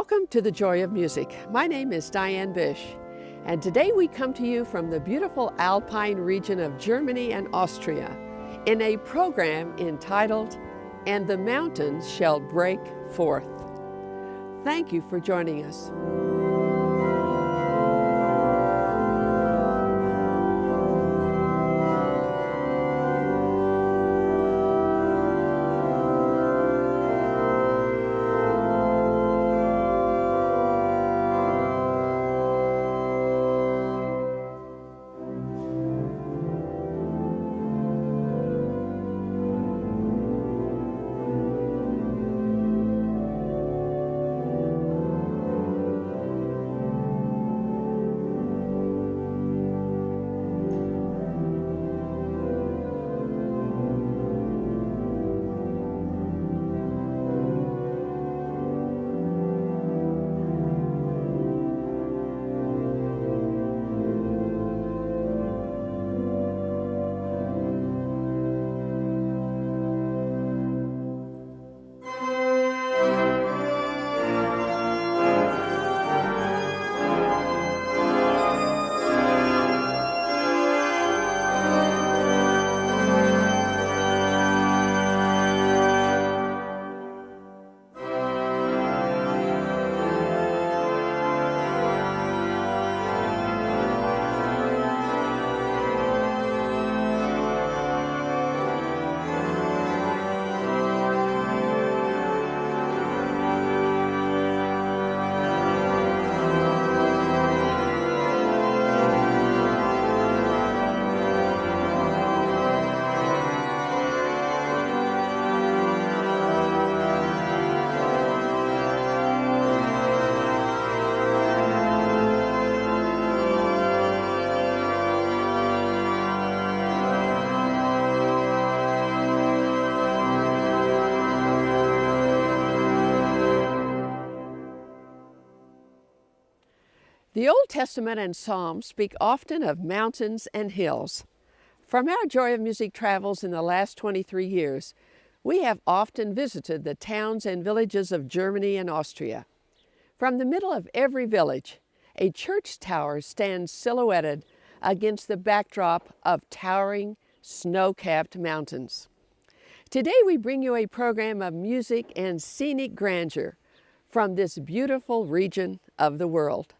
Welcome to the Joy of Music. My name is Diane Bish, and today we come to you from the beautiful Alpine region of Germany and Austria in a program entitled, And the Mountains Shall Break Forth. Thank you for joining us. The Old Testament and Psalms speak often of mountains and hills. From our Joy of Music travels in the last 23 years, we have often visited the towns and villages of Germany and Austria. From the middle of every village, a church tower stands silhouetted against the backdrop of towering, snow-capped mountains. Today we bring you a program of music and scenic grandeur from this beautiful region of the world.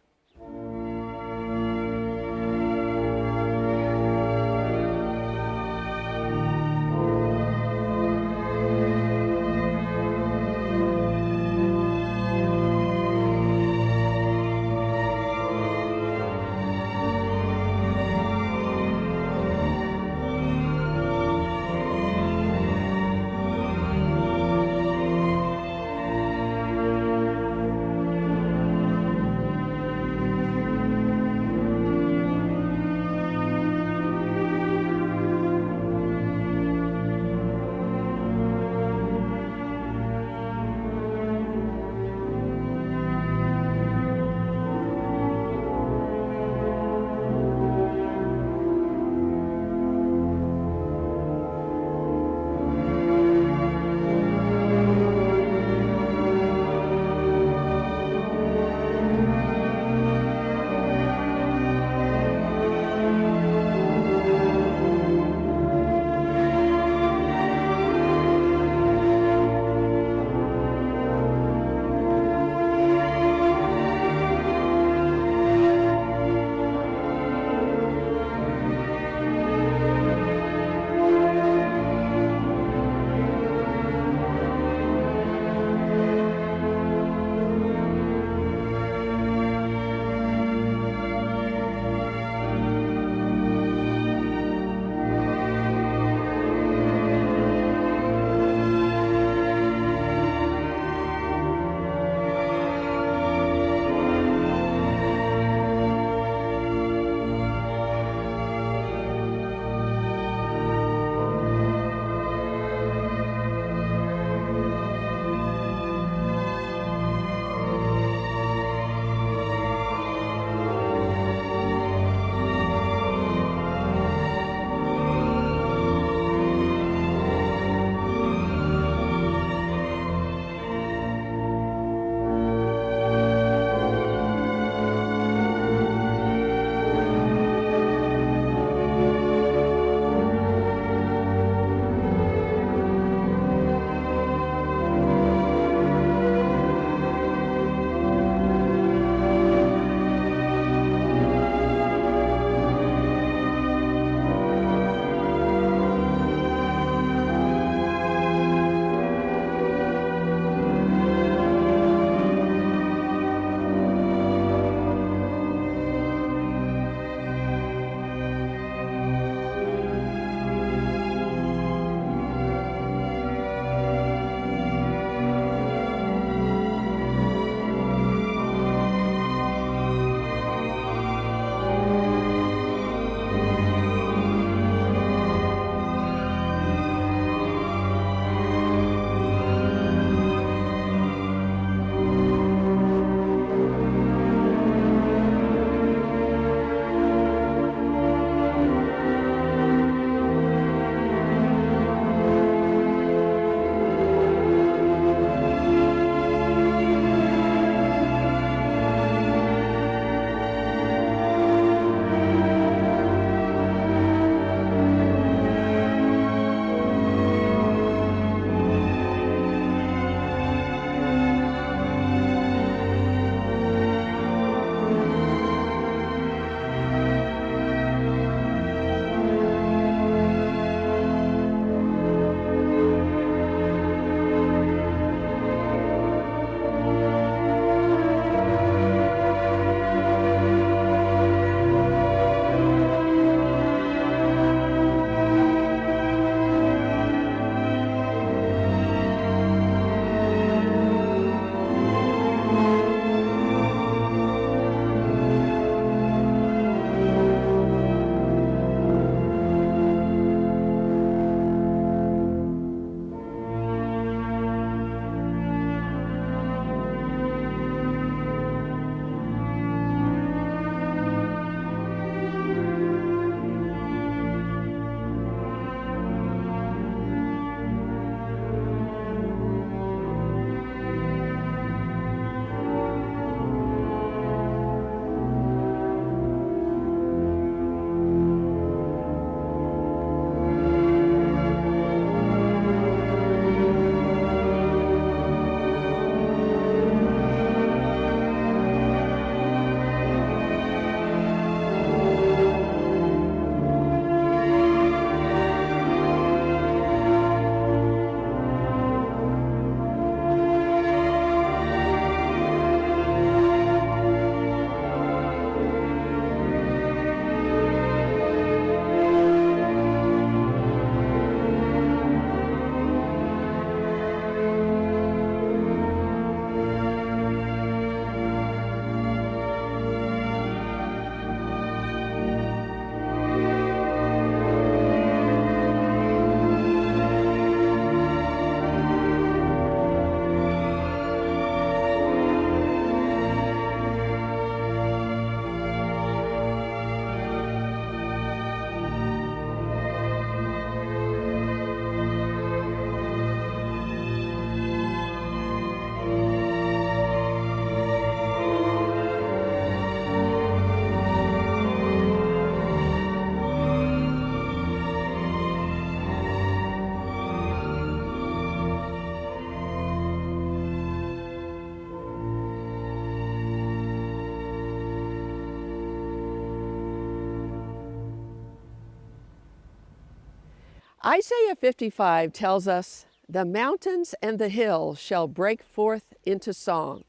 Isaiah 55 tells us, The mountains and the hills shall break forth into song,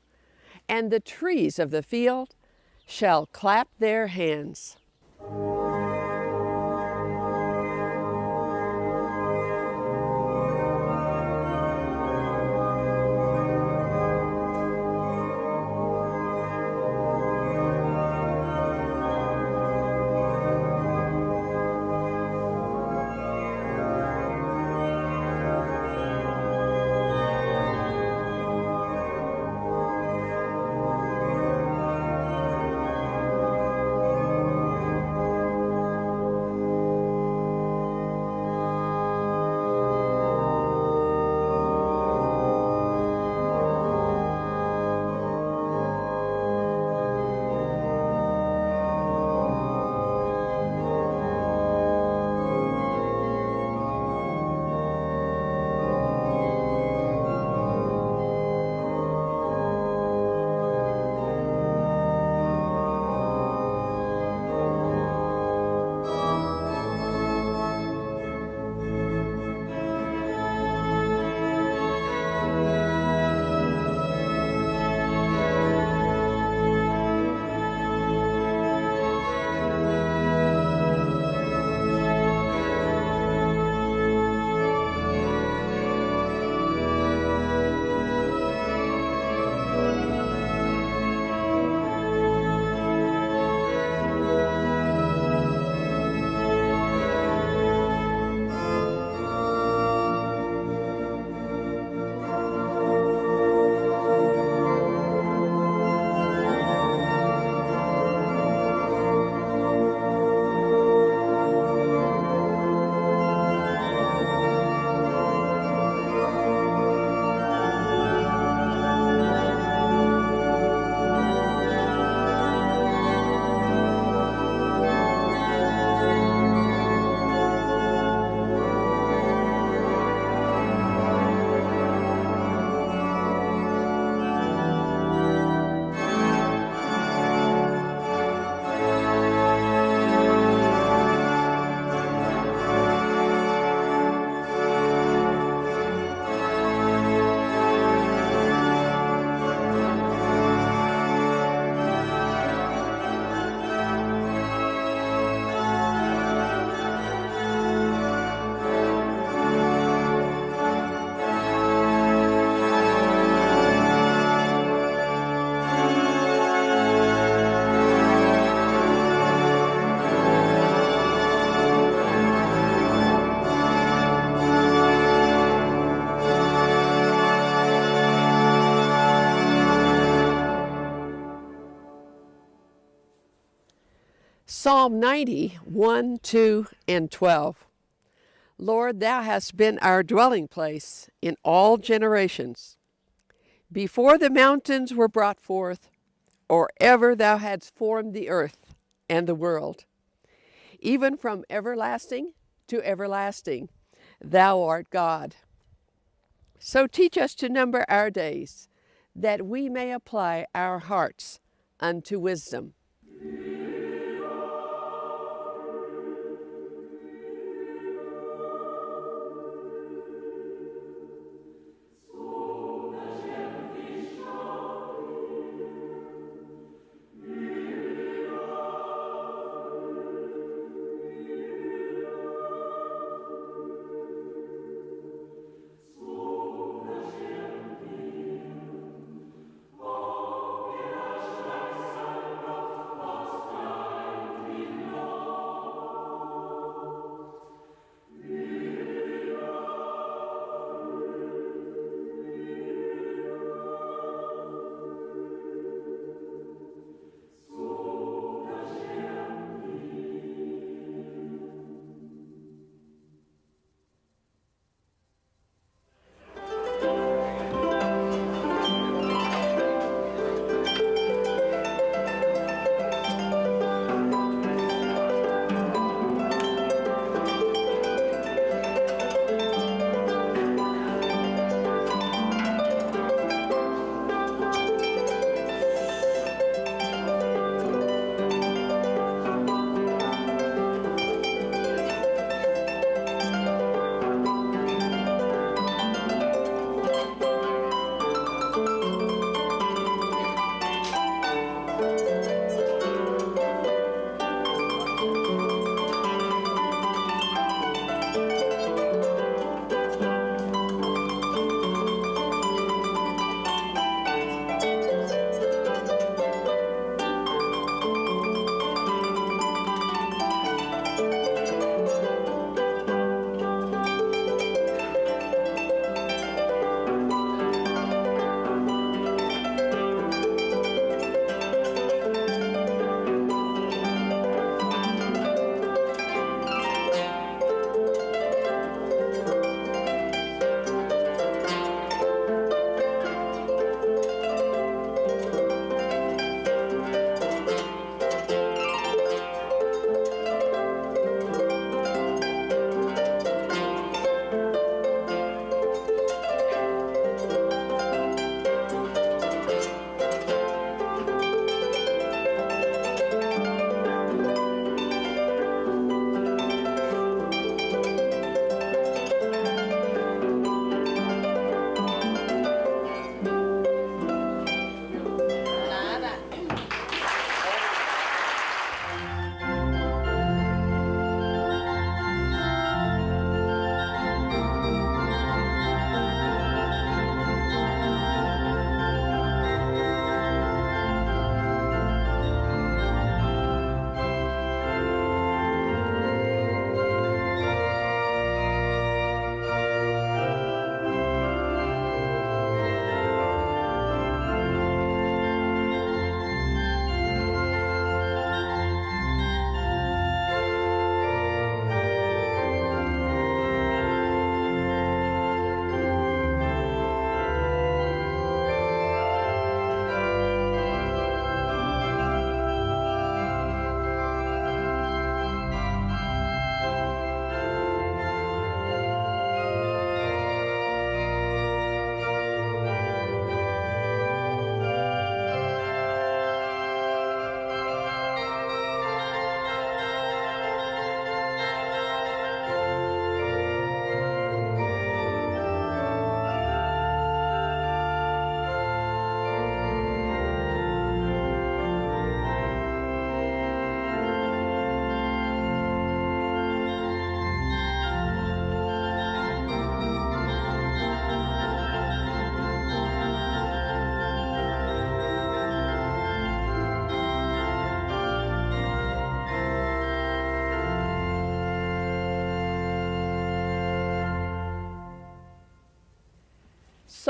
and the trees of the field shall clap their hands. Psalm 90, 1, 2, and 12. Lord, thou hast been our dwelling place in all generations. Before the mountains were brought forth, or ever thou hadst formed the earth and the world, even from everlasting to everlasting, thou art God. So teach us to number our days, that we may apply our hearts unto wisdom.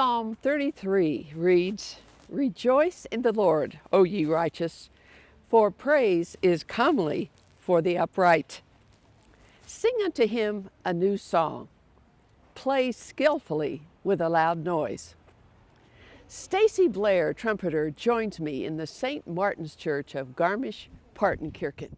Psalm 33 reads, Rejoice in the Lord, O ye righteous, for praise is comely for the upright. Sing unto him a new song. Play skillfully with a loud noise. Stacy Blair, trumpeter, joins me in the St. Martin's Church of Garmisch-Partenkirchen.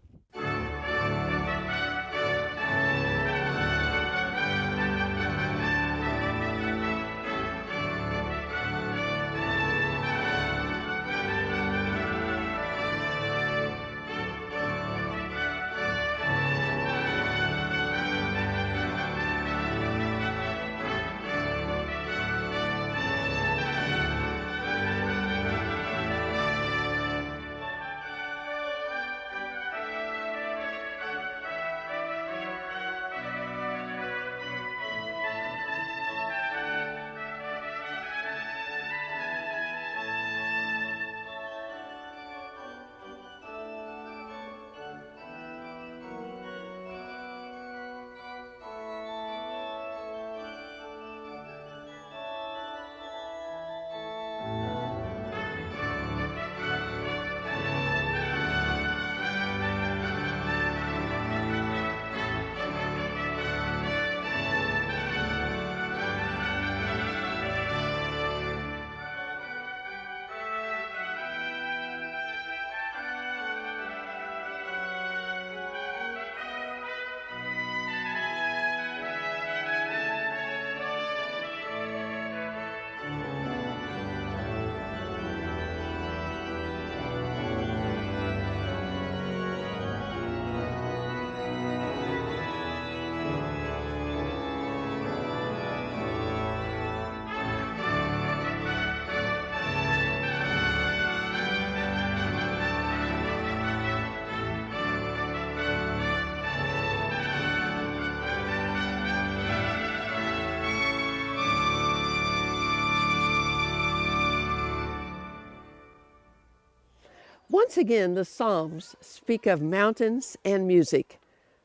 Once again, the Psalms speak of mountains and music.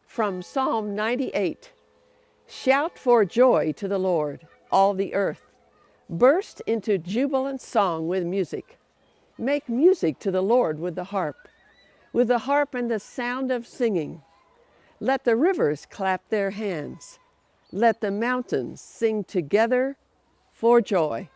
From Psalm 98 Shout for joy to the Lord, all the earth. Burst into jubilant song with music. Make music to the Lord with the harp, with the harp and the sound of singing. Let the rivers clap their hands. Let the mountains sing together for joy.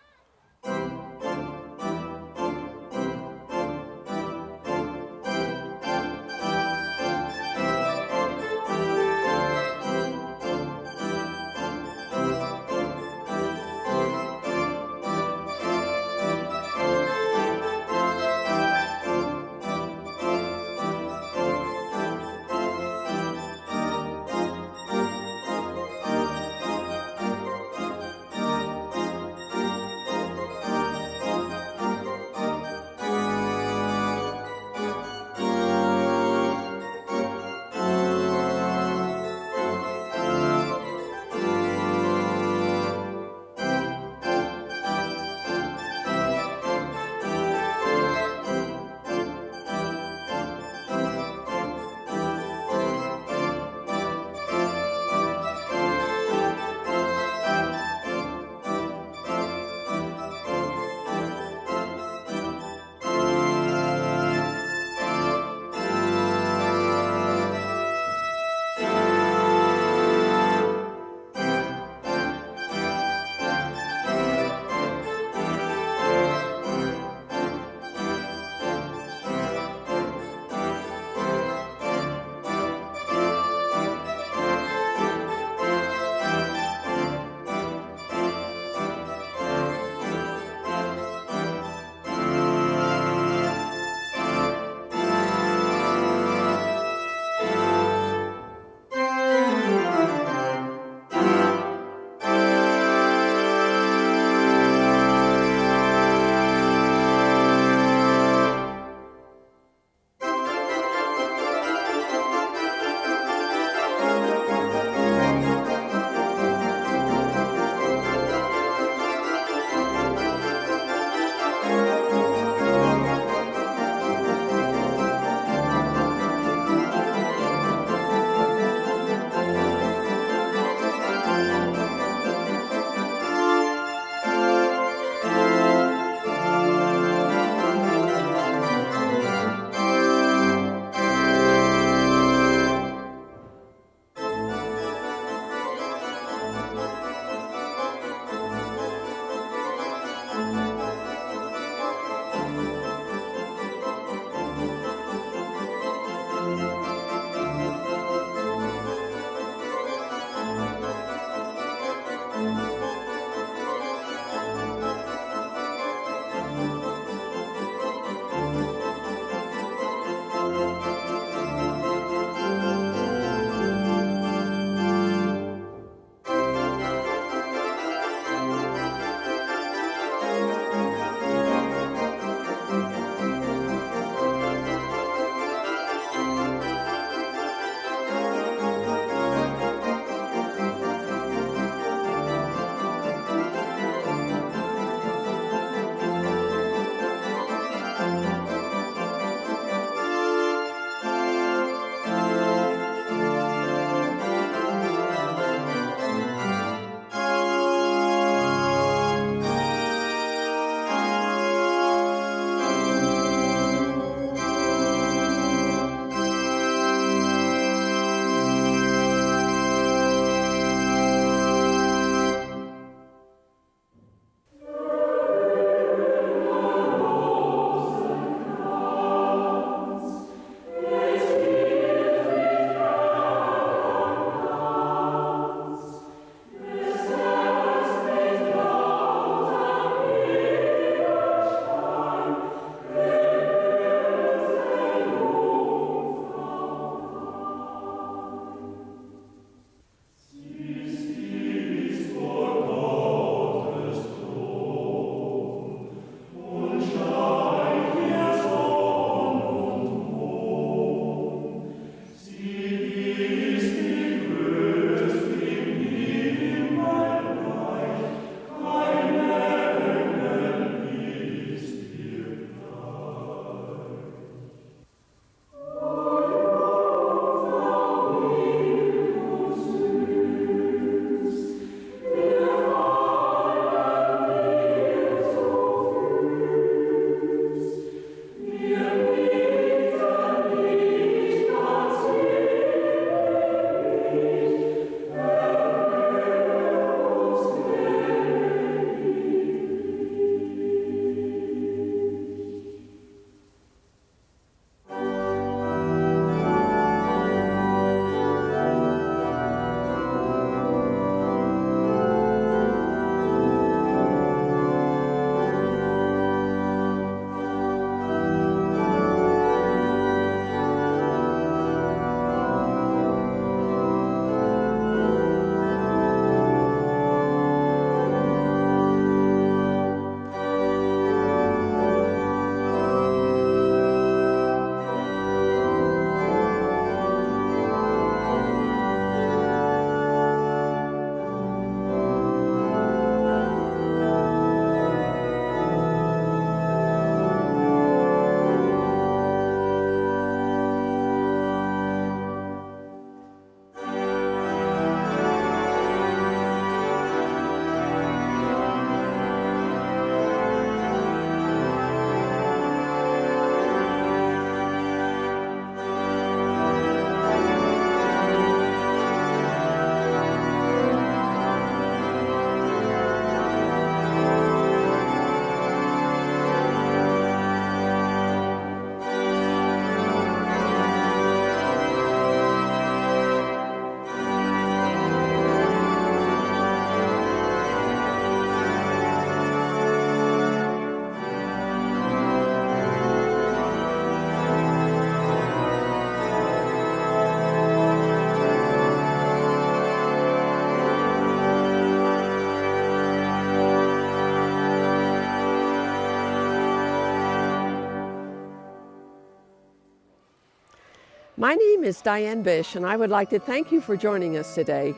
My name is Diane Bish, and I would like to thank you for joining us today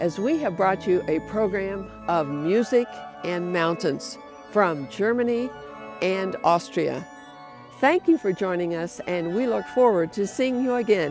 as we have brought you a program of music and mountains from Germany and Austria. Thank you for joining us, and we look forward to seeing you again